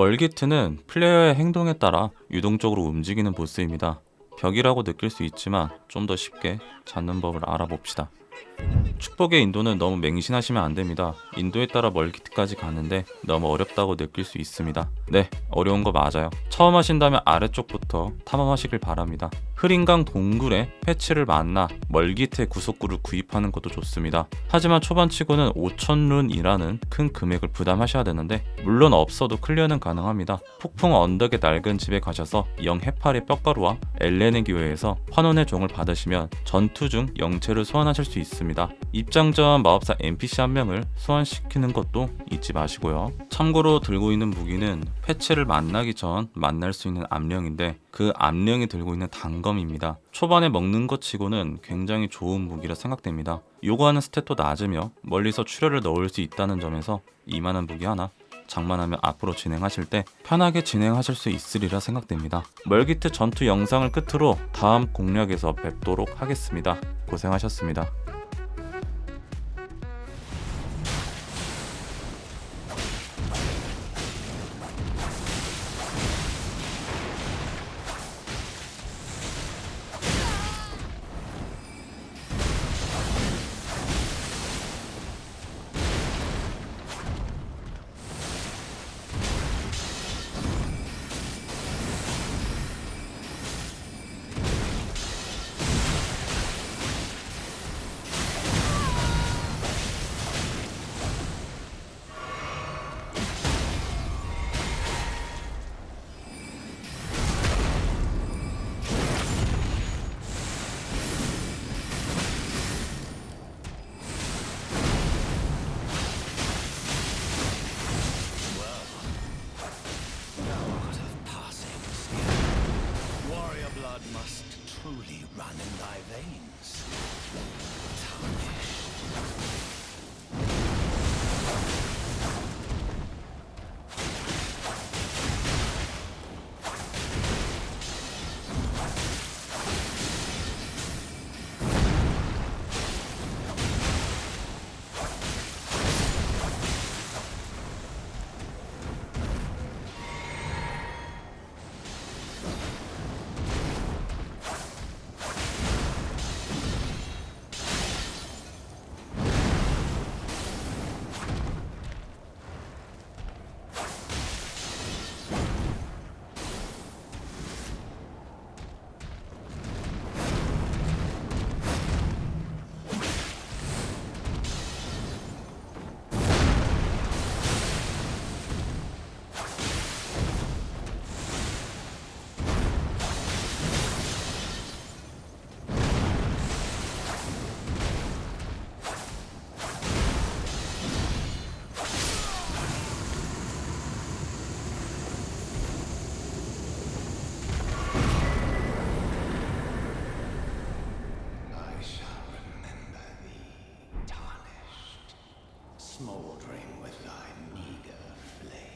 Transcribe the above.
멀기트는 플레이어의 행동에 따라 유동적으로 움직이는 보스입니다. 벽이라고 느낄 수 있지만 좀 더 쉽게 잡는 법을 알아봅시다. 축복의 인도는 너무 맹신하시면 안 됩니다. 인도에 따라 멀기트까지 가는데 너무 어렵다고 느낄 수 있습니다. 네, 어려운 거 맞아요. 처음 하신다면 아래쪽부터 탐험하시길 바랍니다. 흐린강 동굴에 패치를 만나 멀기트의 구속구를 구입하는 것도 좋습니다. 하지만 초반치고는 5천룬이라는 큰 금액을 부담하셔야 되는데 물론 없어도 클리어는 가능합니다. 폭풍 언덕의 낡은 집에 가셔서 영 해파리 뼈가루와 엘레네 교회에서 환원의 종을 받으시면 전투 중 영체를 소환하실 수 있습니다. 입장 전 마법사 NPC 한 명을 소환시키는 것도 잊지 마시고요. 참고로 들고 있는 무기는 패치를 만나기 전 만날 수 있는 암령인데 그 암령이 들고 있는 단검입니다. 초반에 먹는 것 치고는 굉장히 좋은 무기라 생각됩니다. 요구하는 스탯도 낮으며 멀리서 출혈을 넣을 수 있다는 점에서 이만한 무기 하나 장만하면 앞으로 진행하실 때 편하게 진행하실 수 있으리라 생각됩니다. 멀기트 전투 영상을 끝으로 다음 공략에서 뵙도록 하겠습니다. 고생하셨습니다. Must truly run in thy veins. Tarnished. smoldering with thy meager flame.